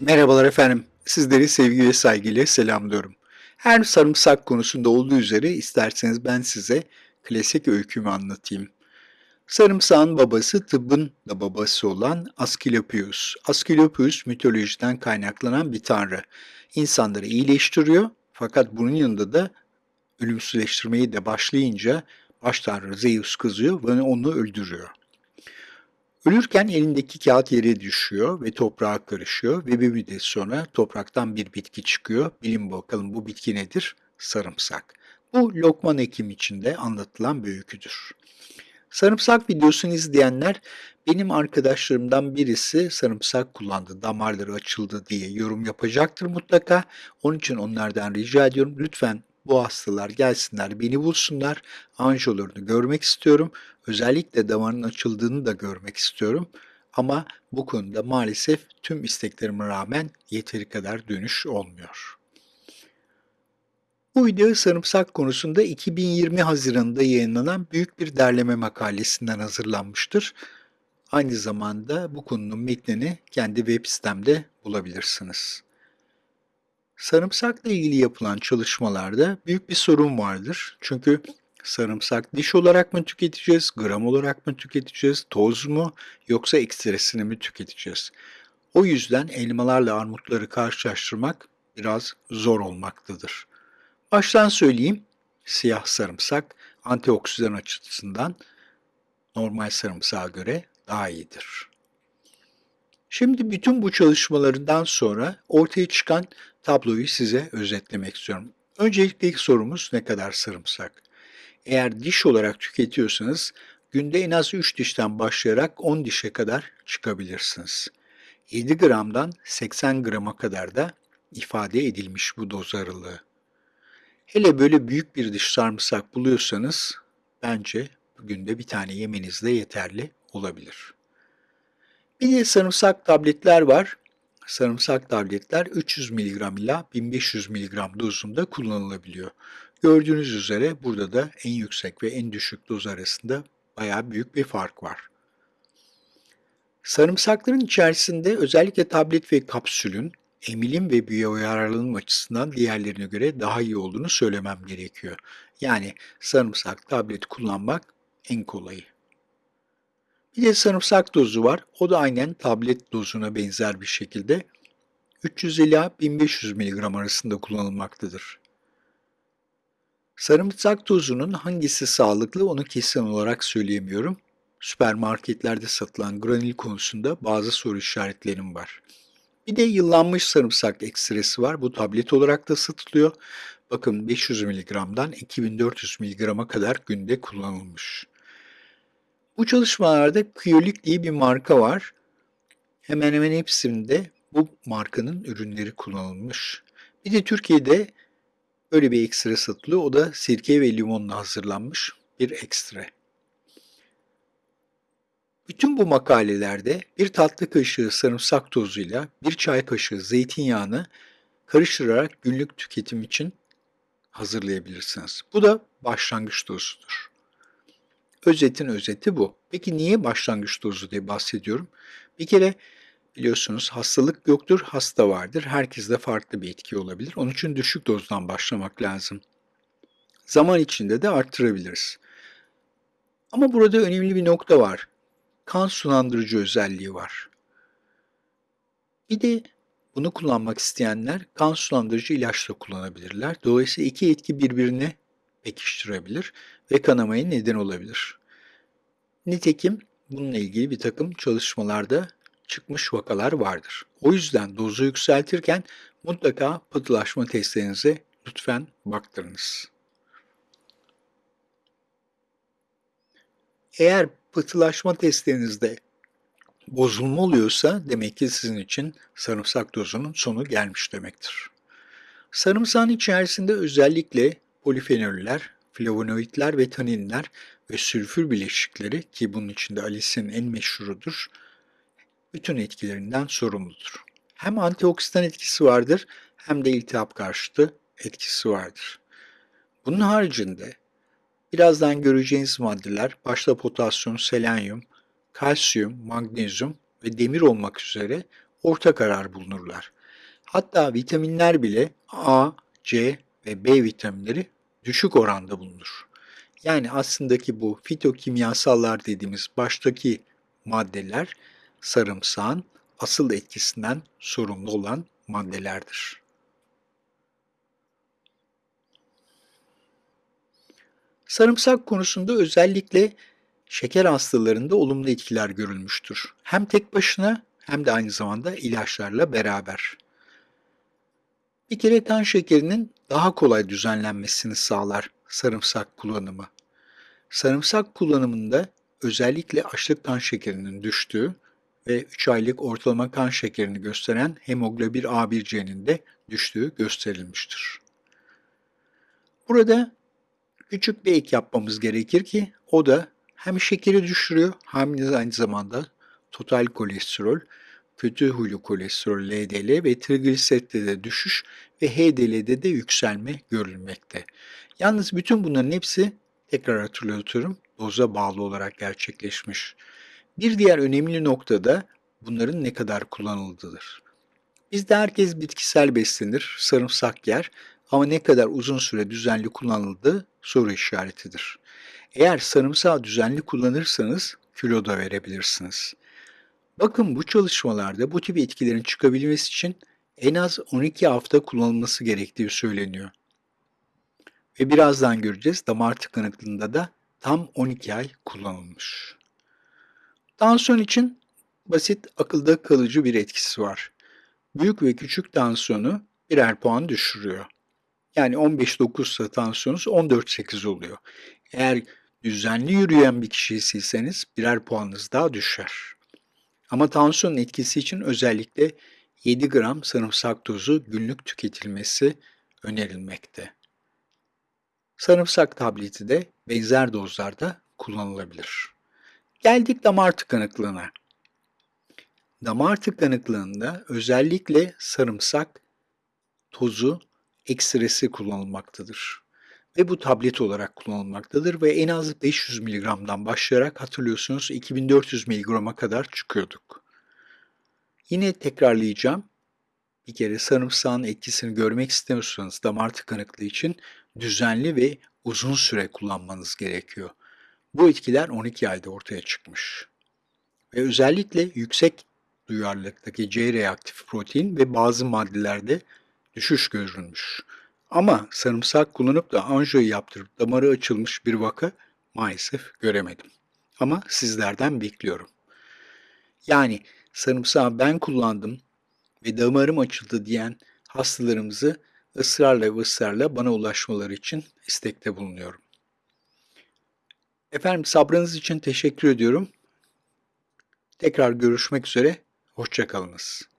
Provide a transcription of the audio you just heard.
Merhabalar efendim. Sizleri sevgi ve saygıyla selamlıyorum. Her sarımsak konusunda olduğu üzere isterseniz ben size klasik öykümü anlatayım. Sarımsağın babası tıbbın da babası olan Asklepios. Asklepios mitolojiden kaynaklanan bir tanrı. İnsanları iyileştiriyor fakat bunun yanında da ölümsüzleştirmeyi de başlayınca baş tanrı Zeus kızıyor ve onu öldürüyor. Ölürken elindeki kağıt yere düşüyor ve toprağa karışıyor ve bir müddet sonra topraktan bir bitki çıkıyor. Bilin bakalım bu bitki nedir? Sarımsak. Bu Lokman Hekim içinde anlatılan bir öyküdür. Sarımsak videosunu izleyenler benim arkadaşlarımdan birisi sarımsak kullandı, damarları açıldı diye yorum yapacaktır mutlaka. Onun için onlardan rica ediyorum lütfen bu hastalar gelsinler, beni bulsunlar, anjiyolarını görmek istiyorum. Özellikle damarın açıldığını da görmek istiyorum. Ama bu konuda maalesef tüm isteklerime rağmen yeteri kadar dönüş olmuyor. Bu video sarımsak konusunda 2020 Haziran'da yayınlanan büyük bir derleme makalesinden hazırlanmıştır. Aynı zamanda bu konunun metnini kendi web sitemde bulabilirsiniz. Sarımsakla ilgili yapılan çalışmalarda büyük bir sorun vardır. Çünkü sarımsak diş olarak mı tüketeceğiz, gram olarak mı tüketeceğiz, toz mu yoksa ekstresini mi tüketeceğiz? O yüzden elmalarla armutları karşılaştırmak biraz zor olmaktadır. Baştan söyleyeyim, siyah sarımsak antioksidan açısından normal sarımsağa göre daha iyidir. Şimdi bütün bu çalışmalarından sonra ortaya çıkan tabloyu size özetlemek istiyorum. Öncelikle ilk sorumuz ne kadar sarımsak? Eğer diş olarak tüketiyorsanız günde en az 3 dişten başlayarak 10 dişe kadar çıkabilirsiniz. 7 gramdan 80 grama kadar da ifade edilmiş bu doz aralığı. Hele böyle büyük bir diş sarımsak buluyorsanız bence günde bir tane yemeniz de yeterli olabilir. Bir de sarımsak tabletler var. Sarımsak tabletler 300 mg ila 1500 mg dozunda kullanılabiliyor. Gördüğünüz üzere burada da en yüksek ve en düşük doz arasında bayağı büyük bir fark var. Sarımsakların içerisinde özellikle tablet ve kapsülün emilim ve biyoyararlılığım açısından diğerlerine göre daha iyi olduğunu söylemem gerekiyor. Yani sarımsak tablet kullanmak en kolayı. Bir de sarımsak dozu var. O da aynen tablet dozuna benzer bir şekilde 300 ila 1500 mg arasında kullanılmaktadır. Sarımsak tozunun hangisi sağlıklı onu kesin olarak söyleyemiyorum. Süpermarketlerde satılan granül konusunda bazı soru işaretlerim var. Bir de yıllanmış sarımsak ekstresi var. Bu tablet olarak da satılıyor. Bakın 500 mg'dan 2400 mg'a kadar günde kullanılmış. Bu çalışmalarda Kyolic diye bir marka var. Hemen hemen hepsinde bu markanın ürünleri kullanılmış. Bir de Türkiye'de böyle bir ekstra satılıyor. O da sirke ve limonla hazırlanmış bir ekstra. Bütün bu makalelerde bir tatlı kaşığı sarımsak tozuyla bir çay kaşığı zeytinyağını karıştırarak günlük tüketim için hazırlayabilirsiniz. Bu da başlangıç dozudur. Özetin özeti bu. Peki niye başlangıç dozu diye bahsediyorum? Bir kere biliyorsunuz hastalık yoktur, hasta vardır. Herkeste farklı bir etki olabilir. Onun için düşük dozdan başlamak lazım. Zaman içinde de arttırabiliriz. Ama burada önemli bir nokta var. Kan sulandırıcı özelliği var. Bir de bunu kullanmak isteyenler kan sulandırıcı ilaçla kullanabilirler. Dolayısıyla iki etki birbirine pekiştirebilir ve kanamaya neden olabilir. Nitekim bununla ilgili bir takım çalışmalarda çıkmış vakalar vardır. O yüzden dozu yükseltirken mutlaka pıhtılaşma testlerinize lütfen baktırınız. Eğer pıhtılaşma testlerinizde bozulma oluyorsa demek ki sizin için sarımsak dozunun sonu gelmiş demektir. Sarımsağın içerisinde özellikle polifenoller, flavonoidler ve taninler ve sülfür bileşikleri ki bunun içinde alisin en meşhurudur, bütün etkilerinden sorumludur. Hem antioksidan etkisi vardır hem de iltihap karşıtı etkisi vardır. Bunun haricinde birazdan göreceğiniz maddeler başta potasyum, selenyum, kalsiyum, magnezyum ve demir olmak üzere orta karar bulunurlar. Hatta vitaminler bile A, C ve B vitaminleri düşük oranda bulunur. Yani aslında ki bu fitokimyasallar dediğimiz baştaki maddeler sarımsağın asıl etkisinden sorumlu olan maddelerdir. Sarımsak konusunda özellikle şeker hastalarında olumlu etkiler görülmüştür. Hem tek başına hem de aynı zamanda ilaçlarla beraber. Bir kere kan şekerinin daha kolay düzenlenmesini sağlar sarımsak kullanımı. Sarımsak kullanımında özellikle açlık kan şekerinin düştüğü ve 3 aylık ortalama kan şekerini gösteren hemoglobin A1C'nin de düştüğü gösterilmiştir. Burada küçük bir ek yapmamız gerekir ki o da hem şekeri düşürüyor hem de aynı zamanda total kolesterol, kötü huylu kolesterol LDL ve trigliseritte de düşüş ve HDL'de de yükselme görülmekte. Yalnız bütün bunların hepsi tekrar hatırlatıyorum doza bağlı olarak gerçekleşmiş. Bir diğer önemli nokta da bunların ne kadar kullanıldığıdır. Bizde herkes bitkisel beslenir, sarımsak yer ama ne kadar uzun süre düzenli kullanıldığı soru işaretidir. Eğer sarımsağı düzenli kullanırsanız kilo da verebilirsiniz. Bakın bu çalışmalarda bu tip etkilerin çıkabilmesi için en az 12 hafta kullanılması gerektiği söyleniyor. Ve birazdan göreceğiz damar tıkanıklığında da tam 12 ay kullanılmış. Tansiyon için basit akılda kalıcı bir etkisi var. Büyük ve küçük tansiyonu birer puan düşürüyor. Yani 15-9 ise tansiyonunuz 14-8 oluyor. Eğer düzenli yürüyen bir kişiyseniz birer puanınız daha düşer. Ama tansiyon etkisi için özellikle 7 gram sarımsak tozu günlük tüketilmesi önerilmekte. Sarımsak tableti de benzer dozlarda kullanılabilir. Geldik damar tıkanıklığına. Damar tıkanıklığında özellikle sarımsak tozu ekstresi kullanılmaktadır. Ve bu tablet olarak kullanılmaktadır ve en az 500 mg'dan başlayarak hatırlıyorsunuz 2400 mg'a kadar çıkıyorduk. Yine tekrarlayacağım. Bir kere sarımsağın etkisini görmek istemiyorsanız damar tıkanıklığı için düzenli ve uzun süre kullanmanız gerekiyor. Bu etkiler 12 ayda ortaya çıkmış. Ve özellikle yüksek duyarlılıktaki C reaktif protein ve bazı maddelerde düşüş görülmüş. Ama sarımsak kullanıp da anjiyo yaptırıp damarı açılmış bir vaka maalesef göremedim. Ama sizlerden bekliyorum. Yani sarımsağı ben kullandım ve damarım açıldı diyen hastalarımızı ısrarla ve ısrarla bana ulaşmaları için istekte bulunuyorum. Efendim sabrınız için teşekkür ediyorum. Tekrar görüşmek üzere, hoşçakalınız.